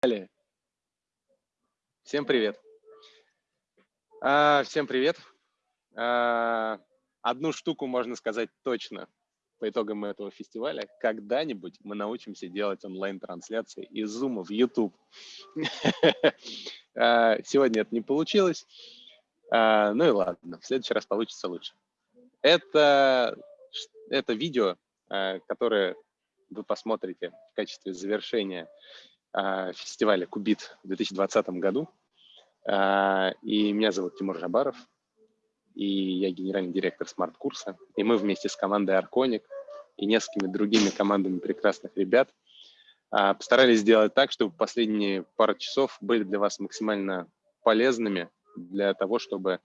Далее. Всем привет. А, всем привет. А, одну штуку можно сказать точно по итогам этого фестиваля. Когда-нибудь мы научимся делать онлайн-трансляции из Zoom в YouTube. А, сегодня это не получилось. А, ну и ладно, в следующий раз получится лучше. Это, это видео, а, которое вы посмотрите в качестве завершения фестиваля Кубит в 2020 году. И меня зовут Тимур Жабаров, и я генеральный директор смарт-курса. И мы вместе с командой Арконик и несколькими другими командами прекрасных ребят постарались сделать так, чтобы последние пару часов были для вас максимально полезными для того, чтобы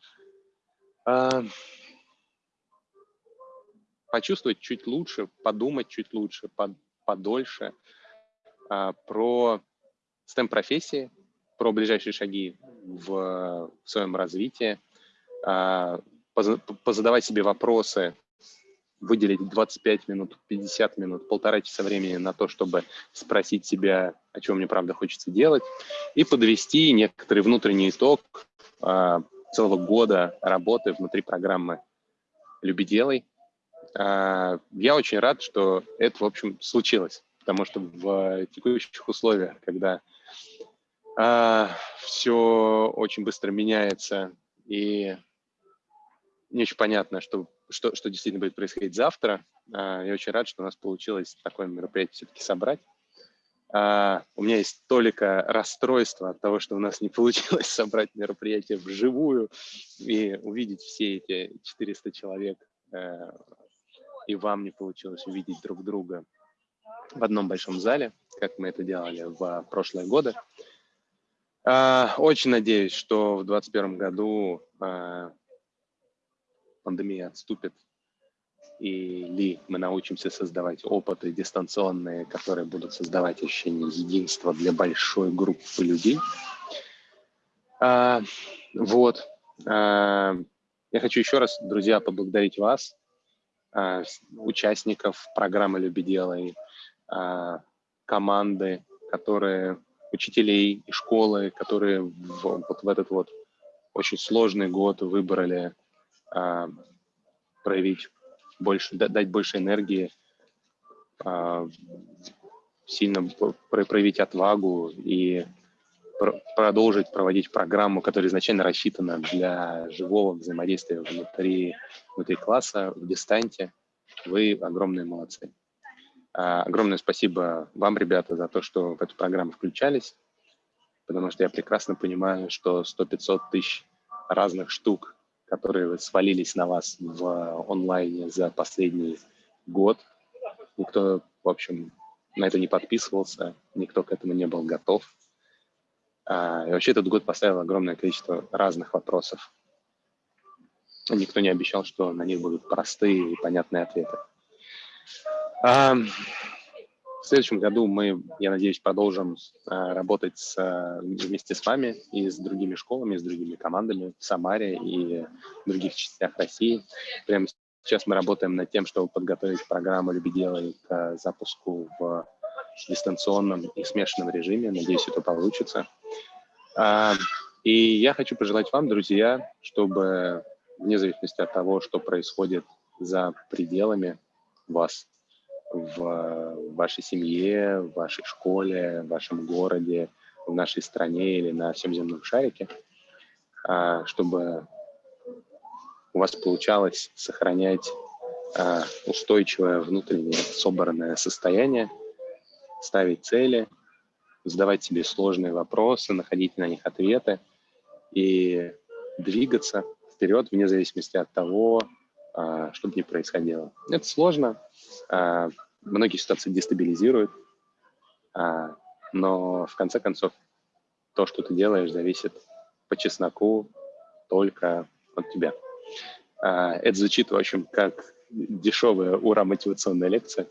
почувствовать чуть лучше, подумать чуть лучше, под, подольше про STEM-профессии, про ближайшие шаги в, в своем развитии, а, позадавать себе вопросы, выделить 25 минут, 50 минут, полтора часа времени на то, чтобы спросить себя, о чем мне правда хочется делать, и подвести некоторый внутренний итог а, целого года работы внутри программы «Люби, делай», а, я очень рад, что это, в общем, случилось, потому что в текущих условиях, когда а, все очень быстро меняется и не очень понятно, что, что, что действительно будет происходить завтра, а, я очень рад, что у нас получилось такое мероприятие все-таки собрать. У меня есть только расстройство от того, что у нас не получилось собрать мероприятие вживую и увидеть все эти 400 человек э, и вам не получилось увидеть друг друга в одном большом зале, как мы это делали в прошлые годы. А, очень надеюсь, что в 2021 году а, пандемия отступит, или мы научимся создавать опыты дистанционные, которые будут создавать ощущение единства для большой группы людей. А, вот. Я хочу еще раз, друзья, поблагодарить вас а, участников программы «Люби, делай», а, команды, которые, учителей и школы, которые в, вот в этот вот очень сложный год выбрали а, проявить больше, дать больше энергии, сильно проявить отвагу и продолжить проводить программу, которая изначально рассчитана для живого взаимодействия внутри, внутри класса, в дистанте. Вы огромные молодцы. А, огромное спасибо вам, ребята, за то, что в эту программу включались, потому что я прекрасно понимаю, что 100-500 тысяч разных штук, которые свалились на вас в онлайне за последний год, никто, в общем, на это не подписывался, никто к этому не был готов. А, и вообще этот год поставил огромное количество разных вопросов. Никто не обещал, что на них будут простые и понятные ответы. А, в следующем году мы, я надеюсь, продолжим а, работать с, вместе с вами и с другими школами, с другими командами в Самаре и в других частях России. Прямо сейчас мы работаем над тем, чтобы подготовить программу «Люби, делай» к запуску в дистанционном и смешанном режиме. Надеюсь, это получится. И я хочу пожелать вам, друзья, чтобы вне зависимости от того, что происходит за пределами вас, в вашей семье, в вашей школе, в вашем городе, в нашей стране или на всем земном шарике, а, чтобы у вас получалось сохранять а, устойчивое внутреннее собранное состояние, ставить цели – задавать себе сложные вопросы, находить на них ответы и двигаться вперед вне зависимости от того, а, что бы ни происходило. Это сложно, а, многие ситуации дестабилизируют, а, но в конце концов то, что ты делаешь, зависит по чесноку только от тебя. Это звучит, в общем, как дешевая ура-мотивационная лекция,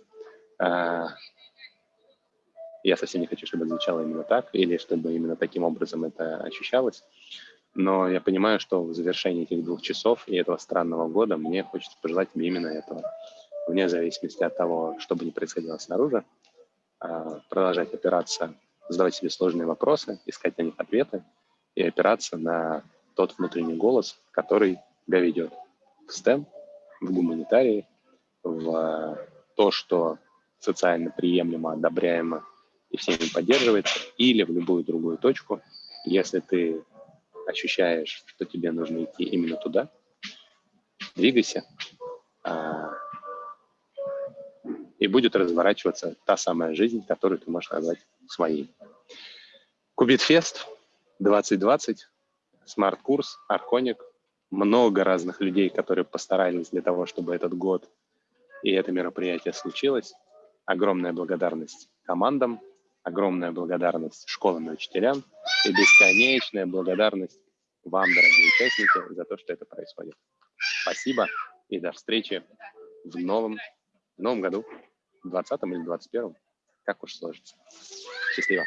я совсем не хочу, чтобы звучало именно так, или чтобы именно таким образом это ощущалось. Но я понимаю, что в завершении этих двух часов и этого странного года мне хочется пожелать тебе именно этого. Вне зависимости от того, что бы ни происходило снаружи, а, продолжать опираться задавать себе сложные вопросы, искать на них ответы и опираться на тот внутренний голос, который тебя ведет в STEM, в гуманитарии, в то, что социально приемлемо, одобряемо и всеми поддерживается, или в любую другую точку, если ты ощущаешь, что тебе нужно идти именно туда, двигайся, а, и будет разворачиваться та самая жизнь, которую ты можешь назвать своей. Кубитфест 2020, смарт-курс, Арконик, много разных людей, которые постарались для того, чтобы этот год и это мероприятие случилось. Огромная благодарность командам, огромная благодарность школам и учителям и бесконечная благодарность вам, дорогие участники, за то, что это происходит. Спасибо и до встречи в новом, в новом году, в 20 или 21, как уж сложится. Счастливо.